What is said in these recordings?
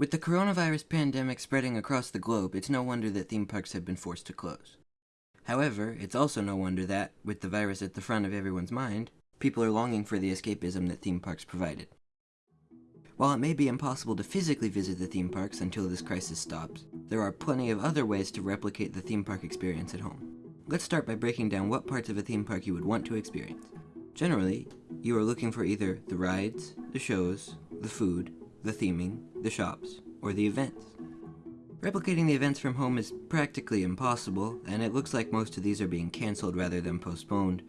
With the coronavirus pandemic spreading across the globe, it's no wonder that theme parks have been forced to close. However, it's also no wonder that, with the virus at the front of everyone's mind, people are longing for the escapism that theme parks provided. While it may be impossible to physically visit the theme parks until this crisis stops, there are plenty of other ways to replicate the theme park experience at home. Let's start by breaking down what parts of a theme park you would want to experience. Generally, you are looking for either the rides, the shows, the food, the theming, the shops, or the events. Replicating the events from home is practically impossible, and it looks like most of these are being cancelled rather than postponed.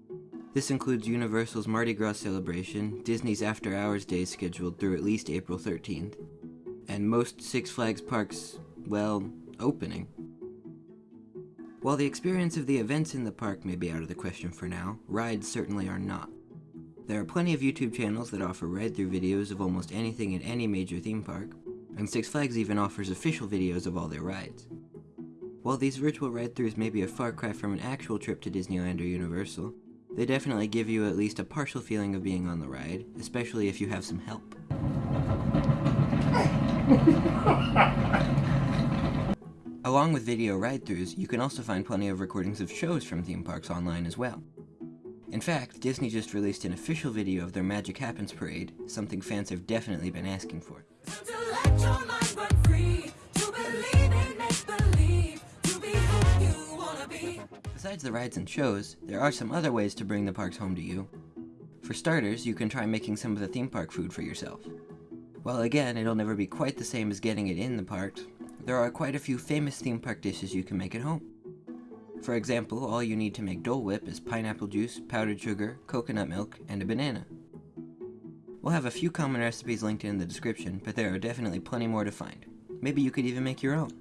This includes Universal's Mardi Gras celebration, Disney's After Hours Day scheduled through at least April 13th, and most Six Flags parks, well, opening. While the experience of the events in the park may be out of the question for now, rides certainly are not. There are plenty of YouTube channels that offer ride-through videos of almost anything in any major theme park, and Six Flags even offers official videos of all their rides. While these virtual ride-throughs may be a far cry from an actual trip to Disneyland or Universal, they definitely give you at least a partial feeling of being on the ride, especially if you have some help. Along with video ride-throughs, you can also find plenty of recordings of shows from theme parks online as well. In fact, Disney just released an official video of their Magic Happens parade, something fans have definitely been asking for. Besides the rides and shows, there are some other ways to bring the parks home to you. For starters, you can try making some of the theme park food for yourself. While again, it'll never be quite the same as getting it in the parks, there are quite a few famous theme park dishes you can make at home. For example, all you need to make Dole Whip is pineapple juice, powdered sugar, coconut milk, and a banana. We'll have a few common recipes linked in the description, but there are definitely plenty more to find. Maybe you could even make your own.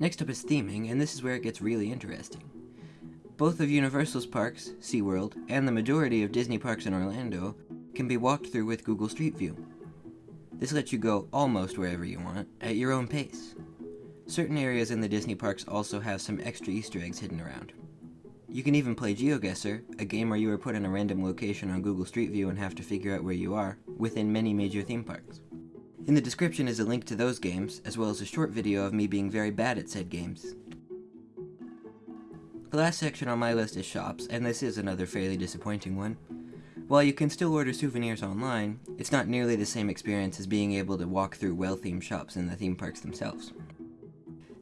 Next up is theming, and this is where it gets really interesting. Both of Universal's parks, SeaWorld, and the majority of Disney parks in Orlando can be walked through with Google Street View. This lets you go almost wherever you want, at your own pace. Certain areas in the Disney parks also have some extra Easter eggs hidden around. You can even play GeoGuessr, a game where you are put in a random location on Google Street View and have to figure out where you are, within many major theme parks. In the description is a link to those games, as well as a short video of me being very bad at said games. The last section on my list is shops, and this is another fairly disappointing one. While you can still order souvenirs online, it's not nearly the same experience as being able to walk through well-themed shops in the theme parks themselves.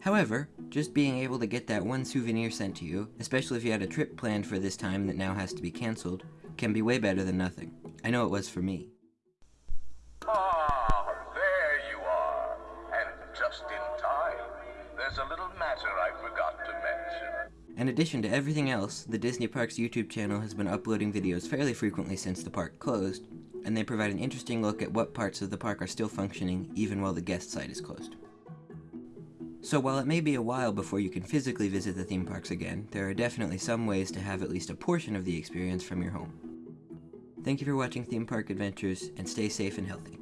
However, just being able to get that one souvenir sent to you, especially if you had a trip planned for this time that now has to be cancelled, can be way better than nothing. I know it was for me. Ah, there you are. And just in time. There's a little matter I forgot to mention. In addition to everything else, the Disney Parks YouTube channel has been uploading videos fairly frequently since the park closed, and they provide an interesting look at what parts of the park are still functioning even while the guest side is closed. So while it may be a while before you can physically visit the theme parks again, there are definitely some ways to have at least a portion of the experience from your home. Thank you for watching Theme Park Adventures, and stay safe and healthy.